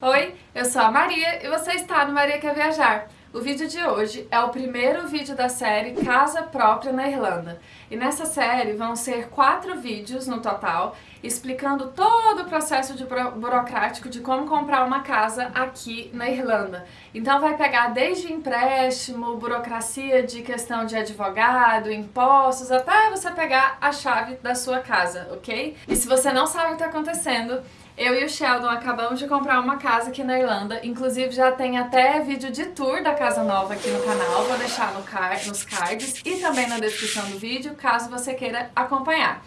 Oi, eu sou a Maria e você está no Maria Quer Viajar. O vídeo de hoje é o primeiro vídeo da série Casa Própria na Irlanda. E nessa série vão ser quatro vídeos no total, explicando todo o processo de buro burocrático de como comprar uma casa aqui na Irlanda. Então vai pegar desde empréstimo, burocracia de questão de advogado, impostos, até você pegar a chave da sua casa, ok? E se você não sabe o que está acontecendo, eu e o Sheldon acabamos de comprar uma casa aqui na Irlanda, inclusive já tem até vídeo de tour da casa nova aqui no canal, vou deixar no card, nos cards e também na descrição do vídeo, caso você queira acompanhar.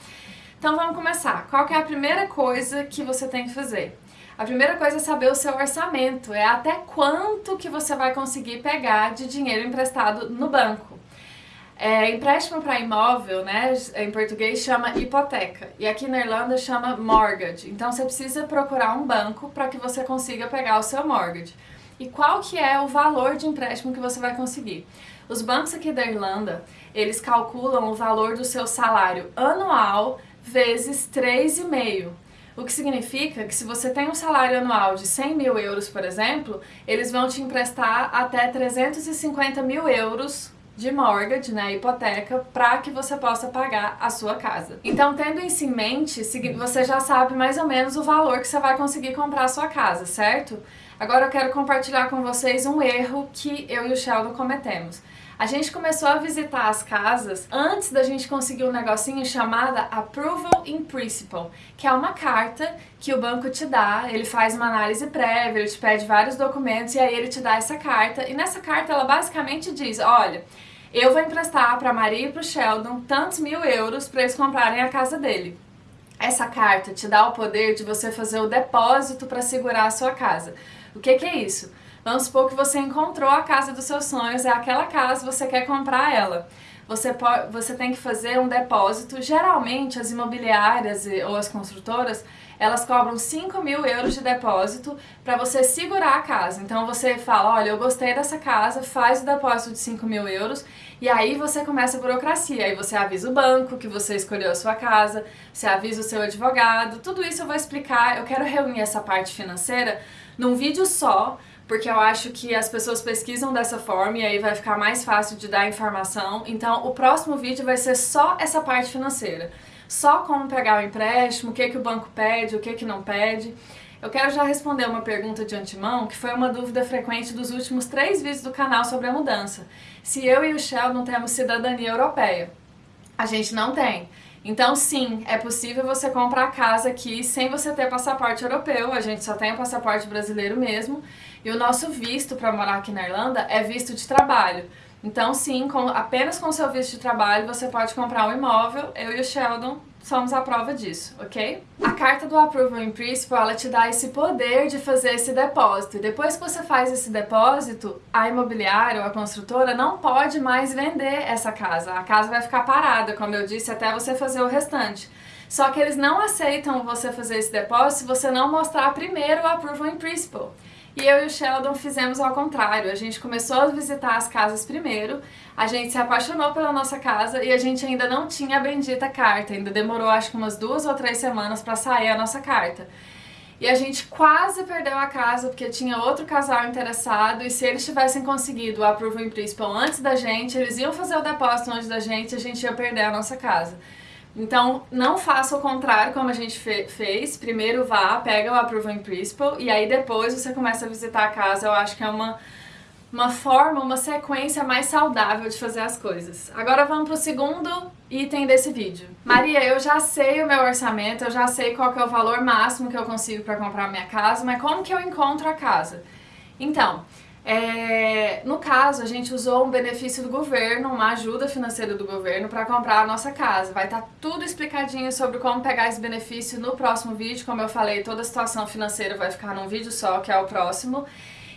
Então vamos começar. Qual é a primeira coisa que você tem que fazer? A primeira coisa é saber o seu orçamento, é até quanto que você vai conseguir pegar de dinheiro emprestado no banco. É, empréstimo para imóvel, né, em português chama hipoteca e aqui na Irlanda chama mortgage. Então você precisa procurar um banco para que você consiga pegar o seu mortgage. E qual que é o valor de empréstimo que você vai conseguir? Os bancos aqui da Irlanda, eles calculam o valor do seu salário anual vezes 3,5. O que significa que se você tem um salário anual de 100 mil euros, por exemplo, eles vão te emprestar até 350 mil euros de mortgage, né, hipoteca, para que você possa pagar a sua casa. Então, tendo isso em mente, você já sabe mais ou menos o valor que você vai conseguir comprar a sua casa, certo? Agora eu quero compartilhar com vocês um erro que eu e o Sheldon cometemos. A gente começou a visitar as casas antes da gente conseguir um negocinho chamada Approval in Principle, que é uma carta que o banco te dá, ele faz uma análise prévia, ele te pede vários documentos e aí ele te dá essa carta. E nessa carta ela basicamente diz, olha, eu vou emprestar para Maria e para o Sheldon tantos mil euros para eles comprarem a casa dele. Essa carta te dá o poder de você fazer o depósito para segurar a sua casa. O que, que é isso? Vamos supor que você encontrou a casa dos seus sonhos, é aquela casa, você quer comprar ela. Você, pode, você tem que fazer um depósito. Geralmente, as imobiliárias ou as construtoras, elas cobram 5 mil euros de depósito para você segurar a casa. Então você fala, olha, eu gostei dessa casa, faz o depósito de 5 mil euros e aí você começa a burocracia. Aí você avisa o banco que você escolheu a sua casa, você avisa o seu advogado, tudo isso eu vou explicar. Eu quero reunir essa parte financeira num vídeo só, porque eu acho que as pessoas pesquisam dessa forma e aí vai ficar mais fácil de dar informação. Então o próximo vídeo vai ser só essa parte financeira só como pegar o empréstimo, o que, que o banco pede, o que, que não pede. Eu quero já responder uma pergunta de antemão, que foi uma dúvida frequente dos últimos três vídeos do canal sobre a mudança. Se eu e o Shell não temos cidadania europeia. A gente não tem. Então sim, é possível você comprar casa aqui sem você ter passaporte europeu, a gente só tem o passaporte brasileiro mesmo, e o nosso visto para morar aqui na Irlanda é visto de trabalho. Então sim, com, apenas com seu visto de trabalho você pode comprar um imóvel, eu e o Sheldon somos a prova disso, ok? A carta do Approval in Principle, ela te dá esse poder de fazer esse depósito. E depois que você faz esse depósito, a imobiliária ou a construtora não pode mais vender essa casa. A casa vai ficar parada, como eu disse, até você fazer o restante. Só que eles não aceitam você fazer esse depósito se você não mostrar primeiro o Approval in Principle. E eu e o Sheldon fizemos ao contrário, a gente começou a visitar as casas primeiro, a gente se apaixonou pela nossa casa e a gente ainda não tinha a bendita carta, ainda demorou acho que umas duas ou três semanas para sair a nossa carta. E a gente quase perdeu a casa porque tinha outro casal interessado e se eles tivessem conseguido o approval in principle antes da gente, eles iam fazer o depósito antes da gente e a gente ia perder a nossa casa. Então, não faça o contrário como a gente fe fez. Primeiro vá, pega o Approval in Principle e aí depois você começa a visitar a casa. Eu acho que é uma, uma forma, uma sequência mais saudável de fazer as coisas. Agora vamos para o segundo item desse vídeo. Maria, eu já sei o meu orçamento, eu já sei qual é o valor máximo que eu consigo para comprar minha casa, mas como que eu encontro a casa? Então, é, no caso, a gente usou um benefício do governo, uma ajuda financeira do governo para comprar a nossa casa. Vai estar tá tudo explicadinho sobre como pegar esse benefício no próximo vídeo. Como eu falei, toda a situação financeira vai ficar num vídeo só, que é o próximo.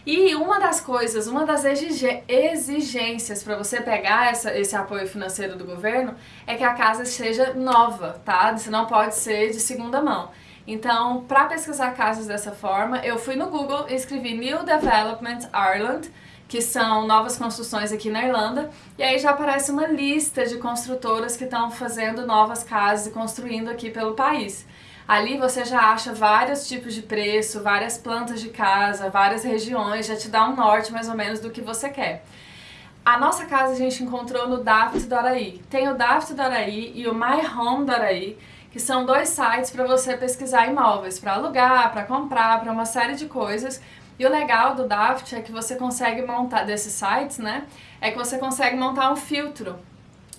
E uma das coisas, uma das exigências para você pegar essa, esse apoio financeiro do governo é que a casa seja nova, tá? Você não pode ser de segunda mão. Então, para pesquisar casas dessa forma, eu fui no Google e escrevi New Development Ireland, que são novas construções aqui na Irlanda, e aí já aparece uma lista de construtoras que estão fazendo novas casas e construindo aqui pelo país. Ali você já acha vários tipos de preço, várias plantas de casa, várias regiões, já te dá um norte mais ou menos do que você quer. A nossa casa a gente encontrou no Daft do Araí. Tem o Daft do Araí e o My Home do Araí, que são dois sites para você pesquisar imóveis, para alugar, para comprar, para uma série de coisas. E o legal do Daft é que você consegue montar, desses sites, né, é que você consegue montar um filtro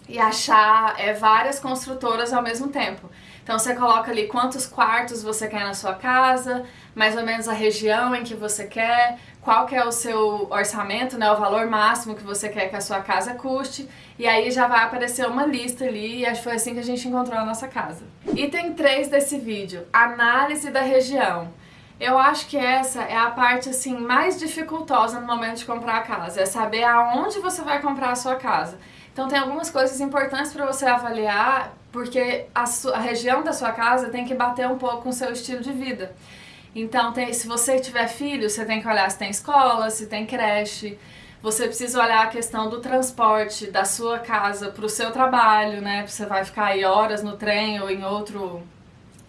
e achar é, várias construtoras ao mesmo tempo. Então você coloca ali quantos quartos você quer na sua casa, mais ou menos a região em que você quer, qual que é o seu orçamento, né, o valor máximo que você quer que a sua casa custe, e aí já vai aparecer uma lista ali, e acho que foi assim que a gente encontrou a nossa casa. Item 3 desse vídeo, análise da região. Eu acho que essa é a parte assim mais dificultosa no momento de comprar a casa, é saber aonde você vai comprar a sua casa. Então tem algumas coisas importantes para você avaliar, porque a, a, região da sua casa tem que bater um pouco com o seu estilo de vida. Então, tem, se você tiver filho, você tem que olhar se tem escola, se tem creche. Você precisa olhar a questão do transporte da sua casa para o seu trabalho, né? Você vai ficar aí horas no trem ou em outro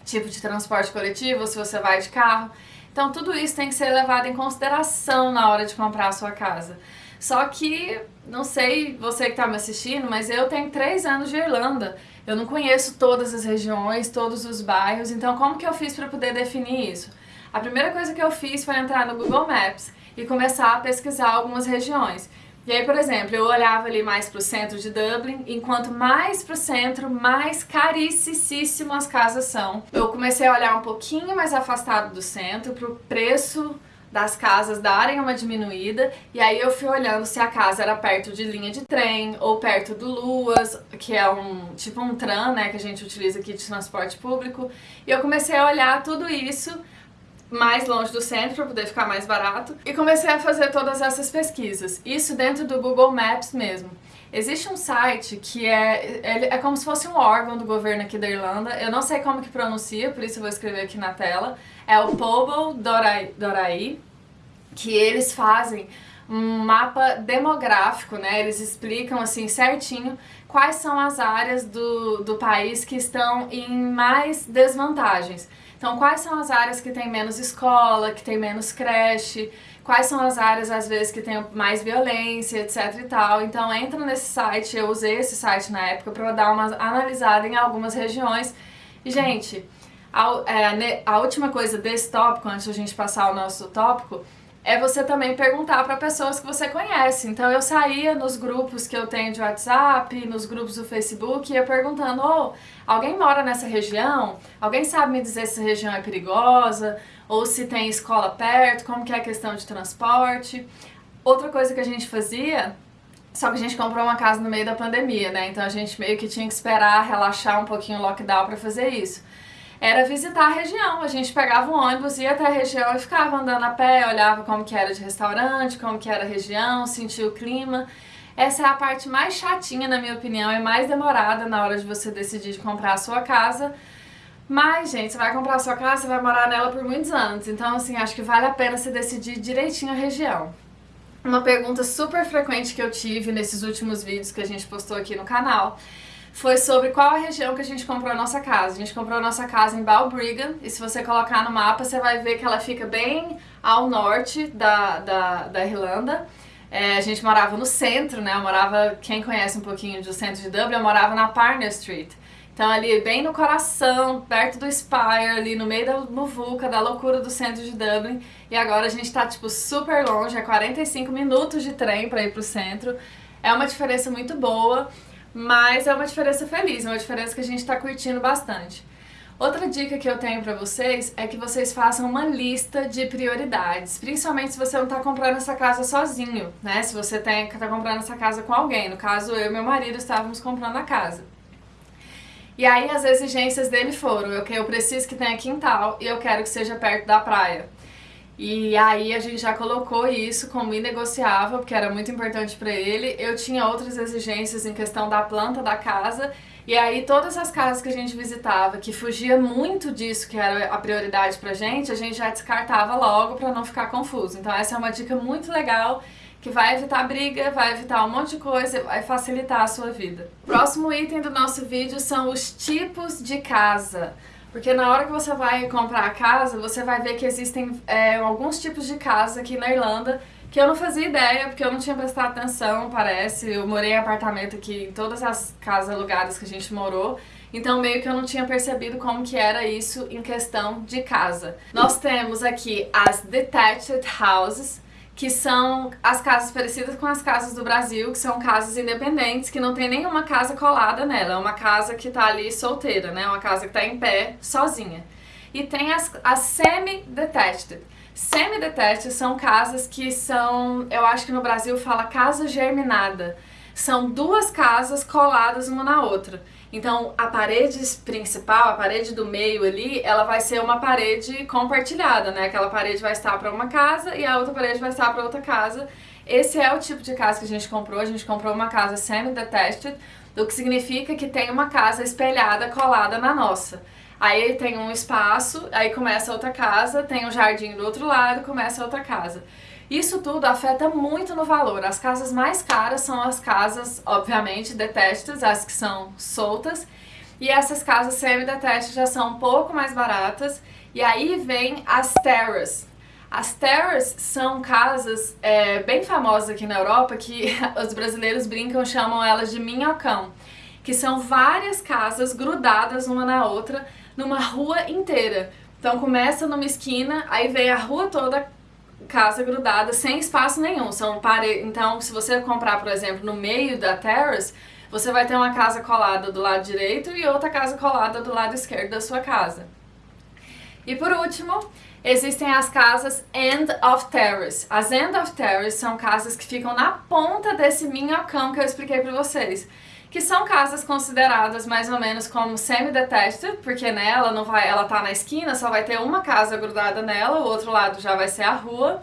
tipo de transporte coletivo, se você vai de carro. Então, tudo isso tem que ser levado em consideração na hora de comprar a sua casa. Só que, não sei você que está me assistindo, mas eu tenho três anos de Irlanda. Eu não conheço todas as regiões, todos os bairros, então como que eu fiz para poder definir isso? A primeira coisa que eu fiz foi entrar no Google Maps e começar a pesquisar algumas regiões. E aí, por exemplo, eu olhava ali mais para o centro de Dublin, enquanto mais para o centro, mais caríssimo as casas são. Eu comecei a olhar um pouquinho mais afastado do centro, para o preço das casas darem uma diminuída, e aí eu fui olhando se a casa era perto de linha de trem, ou perto do Luas, que é um tipo um tram, né, que a gente utiliza aqui de transporte público, e eu comecei a olhar tudo isso mais longe do centro para poder ficar mais barato e comecei a fazer todas essas pesquisas. Isso dentro do Google Maps mesmo. Existe um site que é, é como se fosse um órgão do governo aqui da Irlanda, eu não sei como que pronuncia, por isso eu vou escrever aqui na tela, é o Pobl Dorai, que eles fazem um mapa demográfico, né? Eles explicam assim certinho quais são as áreas do, do país que estão em mais desvantagens. Então, quais são as áreas que tem menos escola, que tem menos creche, quais são as áreas, às vezes, que tem mais violência, etc e tal. Então, entra nesse site, eu usei esse site na época para dar uma analisada em algumas regiões. E, gente, a, é, a última coisa desse tópico, antes de a gente passar ao nosso tópico, é você também perguntar para pessoas que você conhece. Então eu saía nos grupos que eu tenho de WhatsApp, nos grupos do Facebook, ia perguntando: oh, alguém mora nessa região? Alguém sabe me dizer se a região é perigosa? Ou se tem escola perto? Como que é a questão de transporte? Outra coisa que a gente fazia só que a gente comprou uma casa no meio da pandemia, né? Então a gente meio que tinha que esperar relaxar um pouquinho o lockdown para fazer isso era visitar a região. A gente pegava um ônibus, ia até a região e ficava andando a pé, olhava como que era de restaurante, como que era a região, sentia o clima. Essa é a parte mais chatinha, na minha opinião, e mais demorada na hora de você decidir de comprar a sua casa. Mas, gente, você vai comprar a sua casa, você vai morar nela por muitos anos. Então, assim, acho que vale a pena você decidir direitinho a região. Uma pergunta super frequente que eu tive nesses últimos vídeos que a gente postou aqui no canal foi sobre qual a região que a gente comprou a nossa casa. A gente comprou a nossa casa em Balbriggan e se você colocar no mapa você vai ver que ela fica bem ao norte da, da, da Irlanda. É, a gente morava no centro, né? Eu morava, quem conhece um pouquinho do centro de Dublin, eu morava na Parner Street. Então ali bem no coração, perto do Spire, ali no meio da muvuca, da loucura do centro de Dublin. E agora a gente tá tipo super longe, é 45 minutos de trem para ir pro centro. É uma diferença muito boa. Mas é uma diferença feliz, é uma diferença que a gente está curtindo bastante. Outra dica que eu tenho para vocês é que vocês façam uma lista de prioridades, principalmente se você não está comprando essa casa sozinho, né? Se você está comprando essa casa com alguém, no caso eu e meu marido estávamos comprando a casa. E aí as exigências dele foram, eu, eu preciso que tenha quintal e eu quero que seja perto da praia. E aí a gente já colocou isso como inegociável, porque era muito importante para ele. Eu tinha outras exigências em questão da planta da casa, e aí todas as casas que a gente visitava, que fugia muito disso que era a prioridade pra gente, a gente já descartava logo para não ficar confuso. Então essa é uma dica muito legal que vai evitar briga, vai evitar um monte de coisa, vai facilitar a sua vida. Próximo item do nosso vídeo são os tipos de casa. Porque na hora que você vai comprar a casa, você vai ver que existem é, alguns tipos de casa aqui na Irlanda que eu não fazia ideia, porque eu não tinha prestado atenção, parece. Eu morei em apartamento aqui em todas as casas alugadas que a gente morou. Então meio que eu não tinha percebido como que era isso em questão de casa. Nós temos aqui as detached houses, que são as casas parecidas com as casas do Brasil, que são casas independentes, que não tem nenhuma casa colada nela, é uma casa que tá ali solteira, né? Uma casa que tá em pé, sozinha. E tem as, as semi-detached. Semi-detached são casas que são, eu acho que no Brasil fala casa germinada. São duas casas coladas uma na outra. Então, a parede principal, a parede do meio ali, ela vai ser uma parede compartilhada, né? Aquela parede vai estar para uma casa e a outra parede vai estar para outra casa. Esse é o tipo de casa que a gente comprou. A gente comprou uma casa semi-detached, o que significa que tem uma casa espelhada, colada na nossa. Aí tem um espaço, aí começa outra casa, tem um jardim do outro lado, começa outra casa. Isso tudo afeta muito no valor. As casas mais caras são as casas, obviamente, detestas, as que são soltas. E essas casas semi-detestas já são um pouco mais baratas. E aí vem as terras. As terras são casas é, bem famosas aqui na Europa que os brasileiros brincam, chamam elas de minhocão. Que são várias casas grudadas uma na outra numa rua inteira. Então começa numa esquina, aí vem a rua toda casa grudada sem espaço nenhum. São pare... Então, se você comprar, por exemplo, no meio da terrace, você vai ter uma casa colada do lado direito e outra casa colada do lado esquerdo da sua casa. E por último, existem as casas End of Terrace. As End of Terrace são casas que ficam na ponta desse minhocão que eu expliquei para vocês que são casas consideradas mais ou menos como semi-detached, porque nela não vai, ela tá na esquina, só vai ter uma casa grudada nela, o outro lado já vai ser a rua.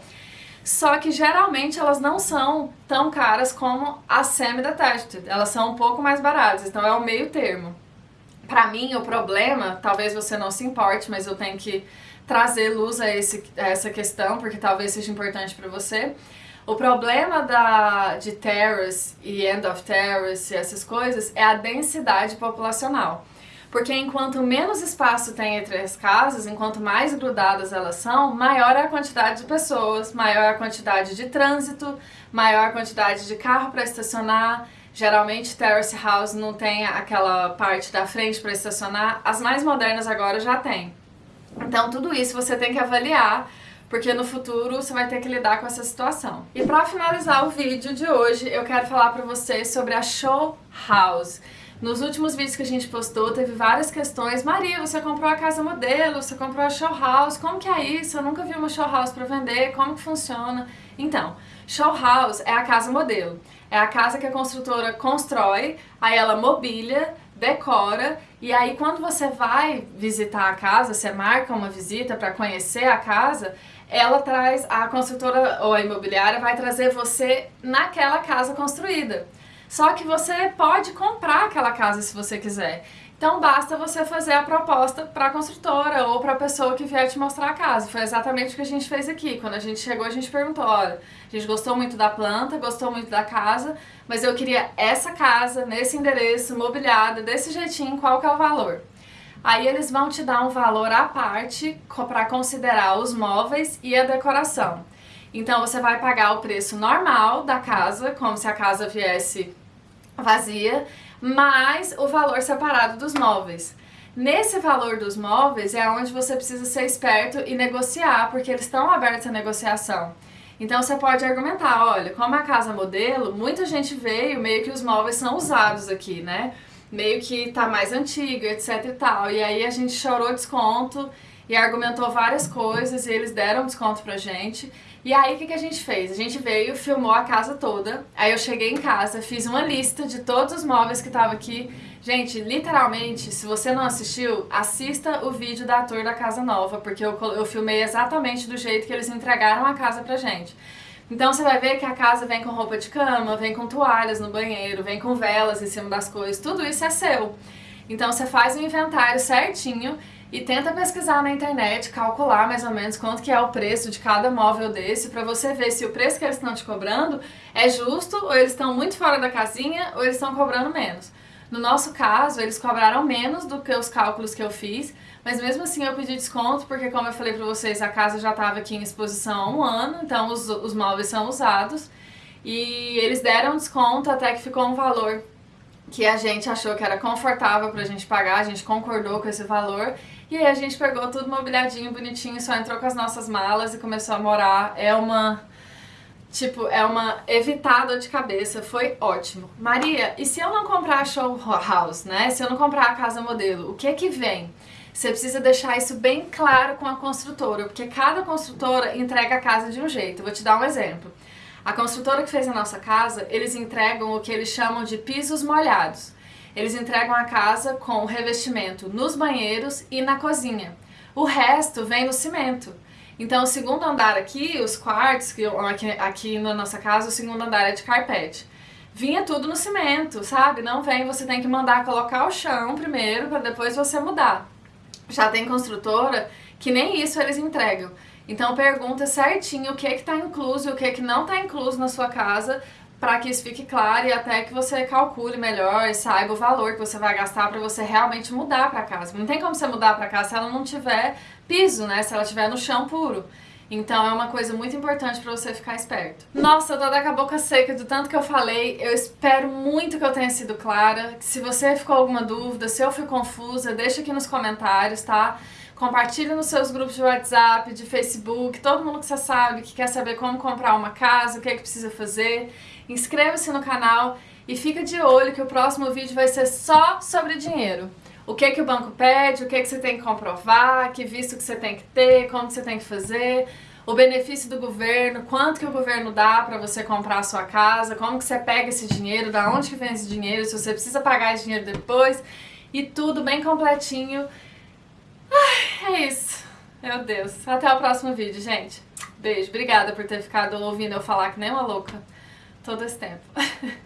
Só que geralmente elas não são tão caras como as semi-detached, elas são um pouco mais baratas, então é o meio termo. Para mim, o problema, talvez você não se importe, mas eu tenho que trazer luz a, esse, a essa questão, porque talvez seja importante para você, o problema da, de terrace e end of terrace e essas coisas é a densidade populacional. Porque enquanto menos espaço tem entre as casas, enquanto mais grudadas elas são, maior é a quantidade de pessoas, maior é a quantidade de trânsito, maior a quantidade de carro para estacionar. Geralmente terrace house não tem aquela parte da frente para estacionar, as mais modernas agora já tem. Então tudo isso você tem que avaliar porque no futuro você vai ter que lidar com essa situação. E para finalizar o vídeo de hoje, eu quero falar para vocês sobre a Show House. Nos últimos vídeos que a gente postou, teve várias questões. Maria, você comprou a casa modelo, você comprou a show house, como que é isso? Eu nunca vi uma show house para vender, como que funciona? Então, show house é a casa modelo. É a casa que a construtora constrói, aí ela mobília, decora e aí quando você vai visitar a casa, você marca uma visita para conhecer a casa, ela traz, a construtora ou a imobiliária vai trazer você naquela casa construída. Só que você pode comprar aquela casa se você quiser. Então basta você fazer a proposta para a construtora ou para a pessoa que vier te mostrar a casa. Foi exatamente o que a gente fez aqui. Quando a gente chegou, a gente perguntou, olha, a gente gostou muito da planta, gostou muito da casa, mas eu queria essa casa, nesse endereço, mobiliada, desse jeitinho, qual que é o valor? Aí eles vão te dar um valor à parte para considerar os móveis e a decoração. Então você vai pagar o preço normal da casa, como se a casa viesse vazia, mais o valor separado dos móveis. Nesse valor dos móveis é onde você precisa ser esperto e negociar, porque eles estão abertos à negociação. Então você pode argumentar, olha, como a casa modelo, muita gente veio, meio que os móveis são usados aqui, né? Meio que tá mais antiga, etc e tal. E aí a gente chorou desconto e argumentou várias coisas e eles deram desconto pra gente. E aí o que, que a gente fez? A gente veio, filmou a casa toda, aí eu cheguei em casa, fiz uma lista de todos os móveis que estavam aqui. Gente, literalmente, se você não assistiu, assista o vídeo da tour da casa nova, porque eu, eu filmei exatamente do jeito que eles entregaram a casa pra gente. Então você vai ver que a casa vem com roupa de cama, vem com toalhas no banheiro, vem com velas em cima das coisas, tudo isso é seu. Então você faz o inventário certinho e tenta pesquisar na internet, calcular mais ou menos quanto que é o preço de cada móvel desse para você ver se o preço que eles estão te cobrando é justo ou eles estão muito fora da casinha ou eles estão cobrando menos. No nosso caso, eles cobraram menos do que os cálculos que eu fiz, mas mesmo assim eu pedi desconto, porque como eu falei pra vocês, a casa já estava aqui em exposição há um ano, então os, os móveis são usados. E eles deram desconto até que ficou um valor que a gente achou que era confortável pra gente pagar, a gente concordou com esse valor. E aí a gente pegou tudo mobiliadinho, bonitinho, só entrou com as nossas malas e começou a morar. É uma Tipo, é uma evitada de cabeça, foi ótimo. Maria, e se eu não comprar a show house, né? Se eu não comprar a casa modelo, o que que vem? Você precisa deixar isso bem claro com a construtora, porque cada construtora entrega a casa de um jeito. vou te dar um exemplo. A construtora que fez a nossa casa, eles entregam o que eles chamam de pisos molhados. Eles entregam a casa com revestimento nos banheiros e na cozinha. O resto vem no cimento. Então, o segundo andar aqui, os quartos, que aqui, aqui na nossa casa, o segundo andar é de carpete. Vinha tudo no cimento, sabe? Não vem, você tem que mandar colocar o chão primeiro para depois você mudar. Já tem construtora que nem isso eles entregam. Então pergunta certinho o que que tá incluso e o que que não está incluso na sua casa para que isso fique claro e até que você calcule melhor e saiba o valor que você vai gastar para você realmente mudar para casa. Não tem como você mudar para casa se ela não tiver piso, né? Se ela tiver no chão puro. Então é uma coisa muito importante para você ficar esperto. Nossa, eu tô até com a boca seca do tanto que eu falei. Eu espero muito que eu tenha sido clara. Se você ficou alguma dúvida, se eu fui confusa, deixa aqui nos comentários, tá? Compartilhe nos seus grupos de WhatsApp, de Facebook, todo mundo que você sabe, que quer saber como comprar uma casa, o que é que precisa fazer. Inscreva-se no canal e fica de olho que o próximo vídeo vai ser só sobre dinheiro. O que que o banco pede, o que que você tem que comprovar, que visto que você tem que ter, como que você tem que fazer, o benefício do governo, quanto que o governo dá para você comprar a sua casa, como que você pega esse dinheiro, da onde que vem esse dinheiro, se você precisa pagar esse dinheiro depois, e tudo bem completinho. Ai, é isso. Meu Deus. Até o próximo vídeo, gente. Beijo. Obrigada por ter ficado ouvindo eu falar que nem uma louca todo esse tempo.